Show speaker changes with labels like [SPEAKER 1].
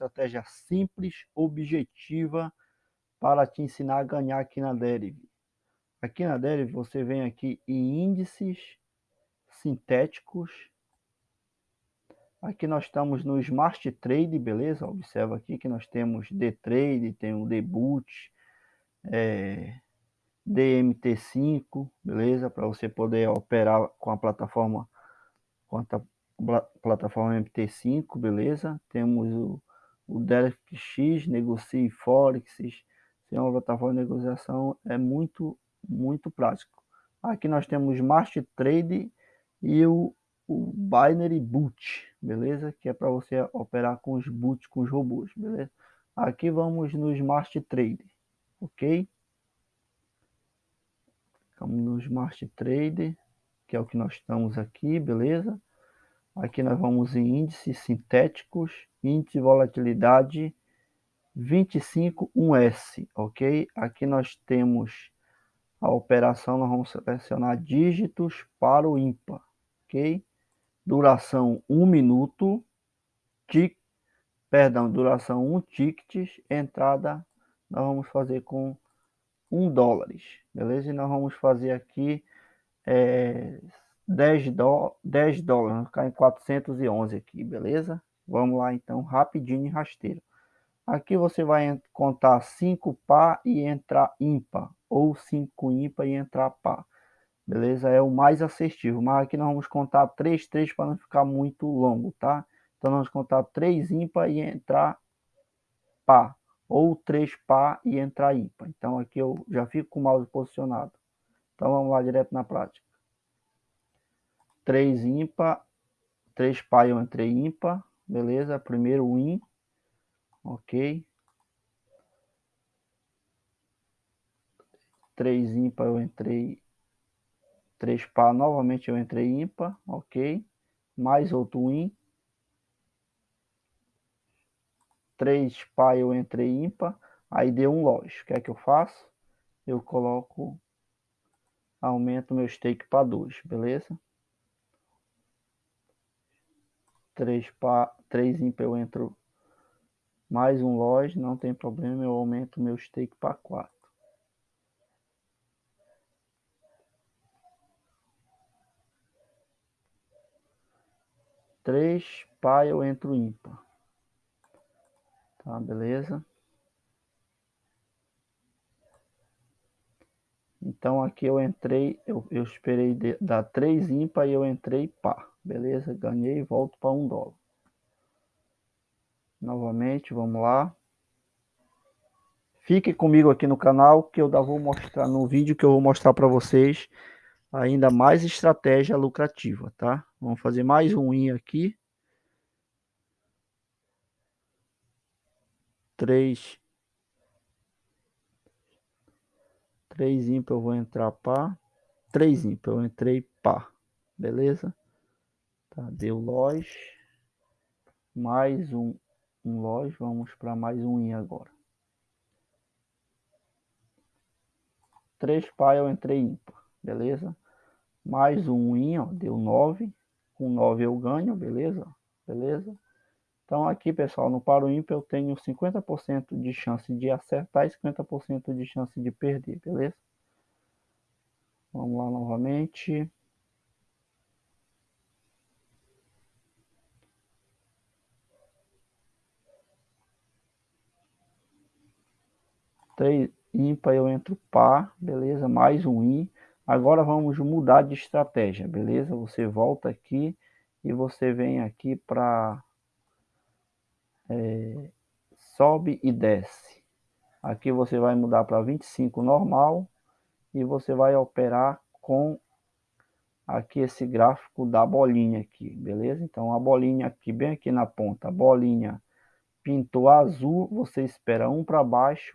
[SPEAKER 1] estratégia simples, objetiva, para te ensinar a ganhar aqui na Deriv. Aqui na Deriv você vem aqui em índices sintéticos. Aqui nós estamos no Smart Trade, beleza? Observa aqui que nós temos D-Trade, tem o Deboot, é, DMT5, beleza? Para você poder operar com a plataforma, com a plataforma MT5, beleza? Temos o, o DERX, Negocie Forex, tem uma plataforma de negociação, é muito, muito prático. Aqui nós temos Smart Trade e o, o Binary Boot, beleza? Que é para você operar com os boots, com os robôs, beleza? Aqui vamos no Smart Trade, ok? Ficamos no Smart Trade, que é o que nós estamos aqui, beleza? Aqui nós vamos em índices sintéticos, índice de volatilidade 251S, ok? Aqui nós temos a operação, nós vamos selecionar dígitos para o ímpar, ok? Duração 1 minuto, tic, perdão, duração 1 tickets, entrada nós vamos fazer com 1 dólares, beleza? E nós vamos fazer aqui é, 10, do, 10 dólares, ficar em 411 aqui, beleza? Vamos lá então, rapidinho e rasteiro. Aqui você vai contar 5 par e entrar ímpar, ou 5 ímpar e entrar par. Beleza? É o mais assertivo, mas aqui nós vamos contar 3, 3 para não ficar muito longo, tá? Então nós vamos contar 3 ímpar e entrar par, ou 3 par e entrar ímpar. Então aqui eu já fico com o mouse posicionado. Então vamos lá direto na prática. 3 ímpar, 3 par eu entrei ímpar, beleza? Primeiro win, ok. 3 ímpar eu entrei, 3 par novamente eu entrei ímpar, ok. Mais outro win. 3 par eu entrei ímpar, aí deu um loja. O que é que eu faço? Eu coloco, aumento meu stake para 2, beleza? 3 par, 3 ímpar eu entro mais um loja, não tem problema, eu aumento meu stake para 4. Três pá eu entro ímpar. Tá, beleza? Então aqui eu entrei, eu, eu esperei de, dar três ímpar e eu entrei pá. Beleza? Ganhei volto para um dólar novamente, vamos lá. Fique comigo aqui no canal que eu vou mostrar no vídeo que eu vou mostrar para vocês ainda mais estratégia lucrativa, tá? Vamos fazer mais um in aqui. Três. Três ímpar eu vou entrar pá. Três ímpar eu entrei pá. Beleza? Tá, deu loja. Mais um um vamos para mais um in agora. 3 pai eu entrei ímpar, beleza? Mais um ó, deu 9. Com 9 eu ganho, beleza? Beleza? Então aqui, pessoal, no paro ímpar eu tenho 50% de chance de acertar e 50% de chance de perder, beleza? Vamos lá novamente. 3 ímpar eu entro par, beleza? Mais um in. Agora vamos mudar de estratégia, beleza? Você volta aqui e você vem aqui para é, sobe e desce. Aqui você vai mudar para 25 normal e você vai operar com aqui esse gráfico da bolinha aqui, beleza? Então a bolinha aqui, bem aqui na ponta, a bolinha pintou azul, você espera um para baixo